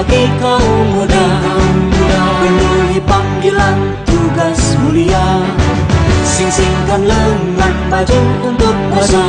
bagi kaum muda Penuhi panggilan tugas mulia. Sing-singkan lengan baju untuk puasa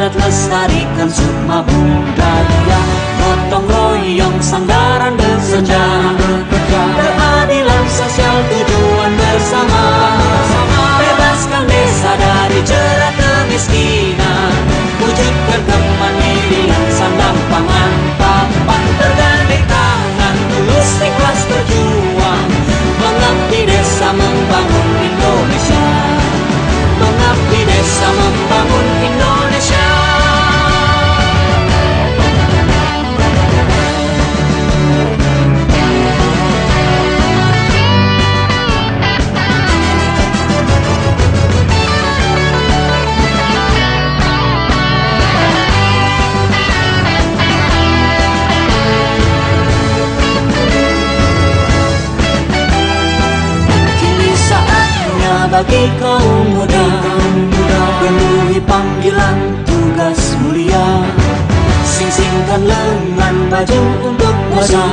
istiadat lestarikan sukma budaya Gotong royong sandaran bersejarah. Keadilan sosial tujuan bersama. Bebaskan desa dari jerat kemiskinan bagi kaum muda. Penuhi panggilan tugas mulia. Sing-singkan lengan baju untuk puasa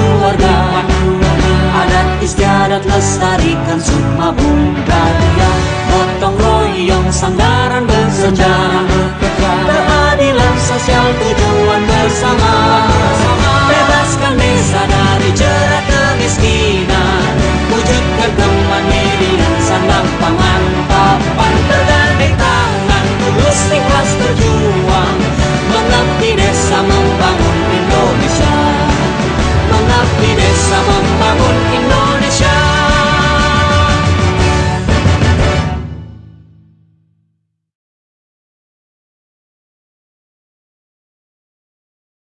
keluarga. Adat istiadat lestarikan semua budaya Gotong royong sanggah